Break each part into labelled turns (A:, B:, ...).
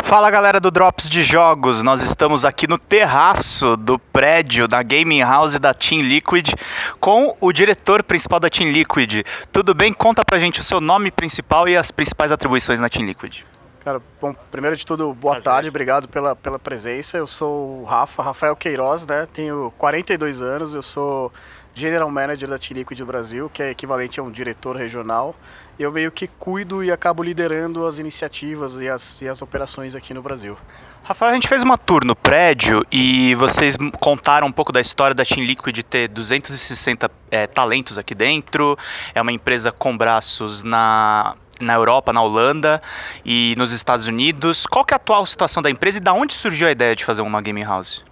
A: Fala galera do Drops de Jogos, nós estamos aqui no terraço do prédio da Gaming House da Team Liquid com o diretor principal da Team Liquid. Tudo bem? Conta pra gente o seu nome principal e as principais atribuições na Team Liquid.
B: Cara, bom, primeiro de tudo, boa Prazer. tarde, obrigado pela, pela presença. Eu sou o Rafa, Rafael Queiroz, né? Tenho 42 anos, eu sou General Manager da Team Liquid Brasil, que é equivalente a um diretor regional eu meio que cuido e acabo liderando as iniciativas e as, e as operações aqui no Brasil.
A: Rafael, a gente fez uma tour no prédio e vocês contaram um pouco da história da Team Liquid ter 260 é, talentos aqui dentro. É uma empresa com braços na, na Europa, na Holanda e nos Estados Unidos. Qual é a atual situação da empresa e da onde surgiu a ideia de fazer uma gaming house?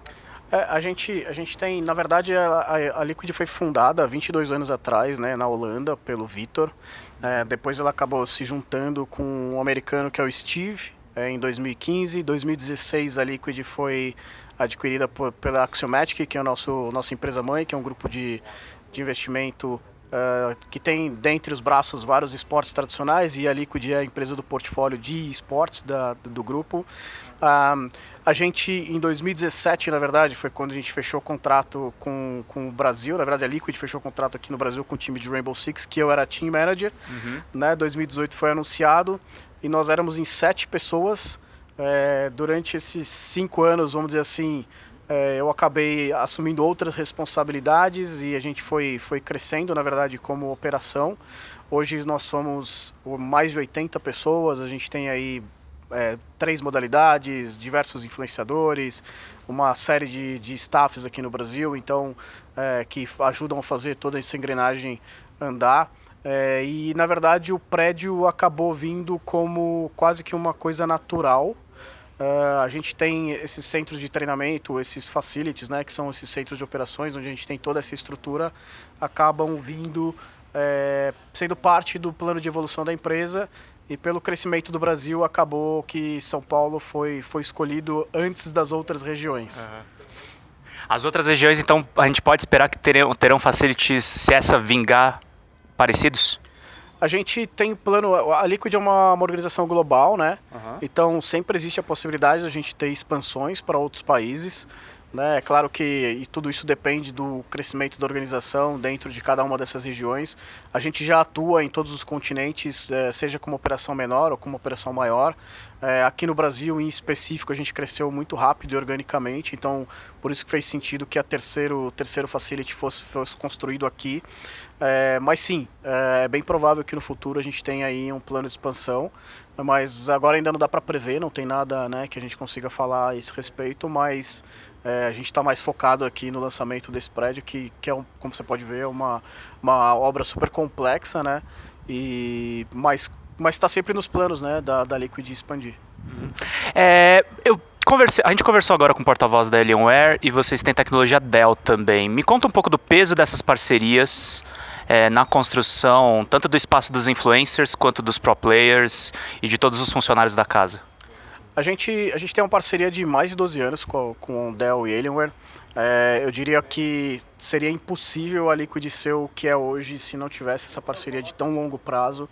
B: É, a, gente, a gente tem, na verdade, a, a Liquid foi fundada há 22 anos atrás, né, na Holanda, pelo Vitor. É, depois ela acabou se juntando com um americano que é o Steve, é, em 2015. Em 2016 a Liquid foi adquirida por, pela Axiomatic, que é a nosso, nossa empresa mãe, que é um grupo de, de investimento Uh, que tem dentre os braços vários esportes tradicionais e a Liquid é a empresa do portfólio de esportes da, do, grupo. Uh, a gente, em 2017, na verdade, foi quando a gente fechou o contrato com, com o Brasil. Na verdade, a Liquid fechou o contrato aqui no Brasil com o time de Rainbow Six, que eu era team manager. Uhum. Né? 2018 foi anunciado e nós éramos em sete pessoas. É, durante esses cinco anos, vamos dizer assim, é, eu acabei assumindo outras responsabilidades e a gente foi, foi crescendo, na verdade, como operação. Hoje nós somos mais de 80 pessoas, a gente tem aí é, três modalidades, diversos influenciadores, uma série de, de staffs aqui no Brasil, então, é, que ajudam a fazer toda essa engrenagem andar. É, e, na verdade, o prédio acabou vindo como quase que uma coisa natural, Uh, a gente tem esses centros de treinamento, esses facilities, né, que são esses centros de operações, onde a gente tem toda essa estrutura, acabam vindo, é, sendo parte do plano de evolução da empresa e pelo crescimento do Brasil acabou que São Paulo foi, foi escolhido antes das outras regiões. Uhum.
A: As outras regiões, então, a gente pode esperar que terão, terão facilities, se essa vingar, parecidos?
B: A gente tem plano. A Liquid é uma, uma organização global, né? Uhum. Então sempre existe a possibilidade de a gente ter expansões para outros países. Né? É claro que tudo isso depende do crescimento da organização dentro de cada uma dessas regiões. A gente já atua em todos os continentes, eh, seja como operação menor ou como operação maior. É, aqui no Brasil, em específico, a gente cresceu muito rápido e organicamente, então por isso que fez sentido que a terceiro, terceiro facility fosse, fosse construído aqui. É, mas sim, é bem provável que no futuro a gente tenha aí um plano de expansão, mas agora ainda não dá para prever, não tem nada né, que a gente consiga falar a esse respeito, mas é, a gente está mais focado aqui no lançamento desse prédio, que, que é, um, como você pode ver, é uma, uma obra super complexa, né? E, mas está sempre nos planos né, da, da Liquid expandir.
A: Uhum. É, eu conversei, a gente conversou agora com o porta-voz da Alienware e vocês têm tecnologia Dell também. Me conta um pouco do peso dessas parcerias é, na construção, tanto do espaço dos influencers quanto dos pro players e de todos os funcionários da casa.
B: A gente, a gente tem uma parceria de mais de 12 anos com, com Dell e Alienware. É, eu diria que seria impossível a Liquid ser o que é hoje se não tivesse essa parceria de tão longo prazo.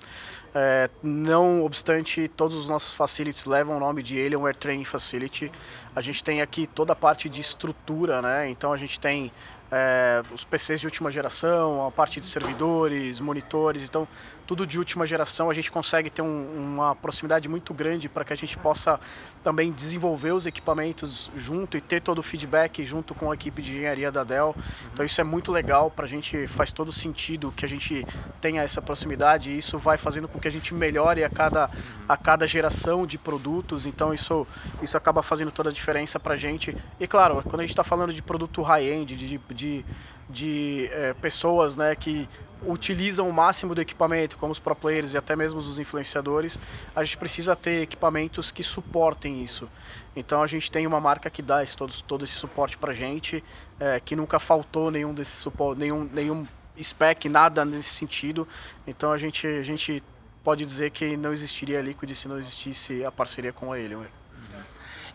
B: É, não obstante, todos os nossos facilities levam o nome de Alienware Training Facility. A gente tem aqui toda a parte de estrutura, né? Então a gente tem é, os PCs de última geração, a parte de servidores, monitores, então tudo de última geração, a gente consegue ter um, uma proximidade muito grande para que a gente possa também desenvolver os equipamentos junto e ter todo o feedback junto com a equipe de engenharia da Dell. Então isso é muito legal, para a gente faz todo sentido que a gente tenha essa proximidade e isso vai fazendo com que a gente melhore a cada, a cada geração de produtos, então isso, isso acaba fazendo toda a diferença para a gente. E claro, quando a gente está falando de produto high-end, de, de, de é, pessoas né, que utilizam o máximo do equipamento, como os pro players e até mesmo os influenciadores, a gente precisa ter equipamentos que suportem isso. Então a gente tem uma marca que dá esse, todo, todo esse suporte para gente, é, que nunca faltou nenhum desse suporte, nenhum, nenhum spec, nada nesse sentido. Então a gente, a gente pode dizer que não existiria a Liquid se não existisse a parceria com a Alienware.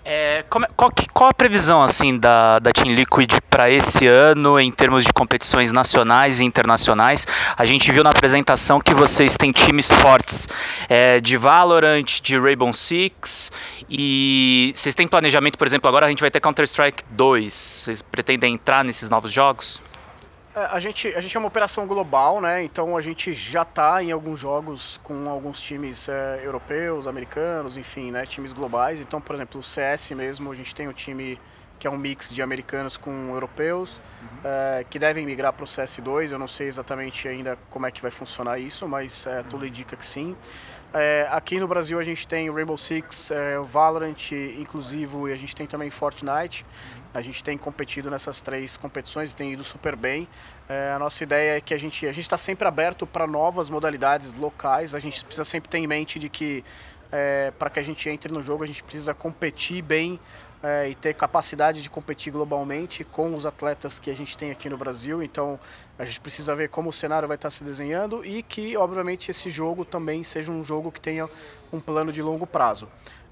A: É, como, qual, qual, a previsão assim da, da Team Liquid para esse ano em termos de competições nacionais e internacionais? A gente viu na apresentação que vocês têm times fortes é, de Valorant, de Rainbow Six e vocês têm planejamento, por exemplo, agora a gente vai ter Counter-Strike 2. Vocês pretendem entrar nesses novos jogos?
B: É, a gente, a gente é uma operação global, né? Então a gente já está em alguns jogos com alguns times é, europeus, americanos, enfim, né? Times globais. Então, por exemplo, o CS mesmo, a gente tem um time que é um mix de americanos com europeus, uhum. é, que devem migrar para o CS2. Eu não sei exatamente ainda como é que vai funcionar isso, mas é, tudo indica que sim. É, aqui no Brasil a gente tem Rainbow Six, é, Valorant, inclusive, e a gente tem também Fortnite. A gente tem competido nessas três competições e tem ido super bem. É, a nossa ideia é que a gente a está sempre aberto para novas modalidades locais. A gente precisa sempre ter em mente de que é, para que a gente entre no jogo a gente precisa competir bem é, e ter capacidade de competir globalmente com os atletas que a gente tem aqui no Brasil. Então a gente precisa ver como o cenário vai estar se desenhando e que, obviamente, esse jogo também seja um jogo que tenha um plano de longo prazo.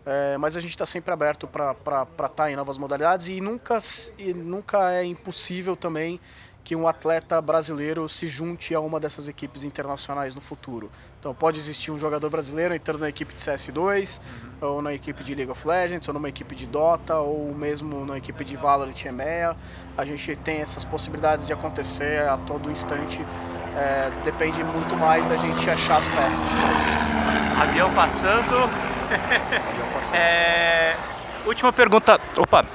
B: É, mas a gente está sempre aberto para estar tá em novas modalidades e nunca, e nunca é impossível também que um atleta brasileiro se junte a uma dessas equipes internacionais no futuro. Então pode existir um jogador brasileiro entrando na equipe de CS2, uhum. ou na equipe de League of Legends, ou numa equipe de Dota, ou mesmo na equipe de Valorant e EMEA. A gente tem essas possibilidades de acontecer a todo instante. É, depende muito mais da gente achar as peças para isso.
A: Avião passando. É... Última pergunta. Opa,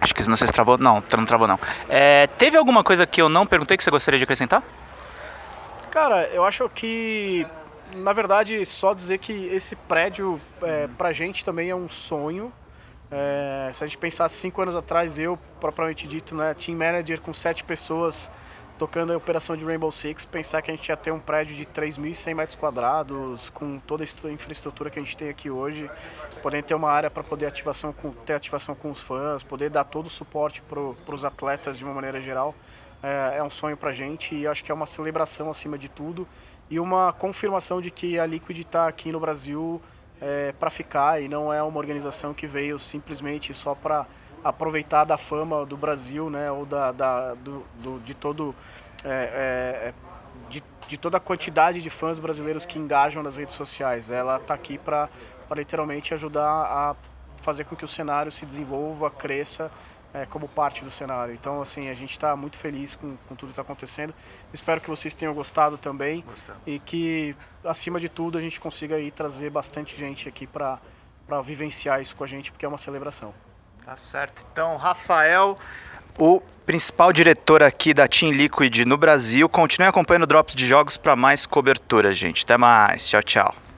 A: acho que não sei se travou. Não, não travou não. É... Teve alguma coisa que eu não perguntei que você gostaria de acrescentar?
B: Cara, eu acho que, na verdade, só dizer que esse prédio, é, pra gente também é um sonho. É, se a gente pensar cinco anos atrás, eu, propriamente dito, né, team manager com sete pessoas, tocando a operação de Rainbow Six, pensar que a gente ia ter um prédio de 3.100 metros quadrados, com toda a infraestrutura que a gente tem aqui hoje, poder ter uma área para poder ativação com, ter ativação com os fãs, poder dar todo o suporte para os atletas de uma maneira geral, é, é um sonho para a gente e acho que é uma celebração acima de tudo e uma confirmação de que a Liquid está aqui no Brasil é, para ficar e não é uma organização que veio simplesmente só para aproveitar da fama do Brasil, né, ou da, da do, do, de todo é, é, é, de, de, toda a quantidade de fãs brasileiros que engajam nas redes sociais. Ela está aqui para literalmente ajudar a fazer com que o cenário se desenvolva, cresça é, como parte do cenário. Então, assim, a gente está muito feliz com, com tudo que está acontecendo. Espero que vocês tenham gostado também Gostamos. e que, acima de tudo, a gente consiga aí trazer bastante gente aqui para vivenciar isso com a gente, porque é uma celebração.
A: Tá certo. Então, Rafael, o principal diretor aqui da Team Liquid no Brasil. Continue acompanhando Drops de Jogos para mais cobertura, gente. Até mais. Tchau, tchau.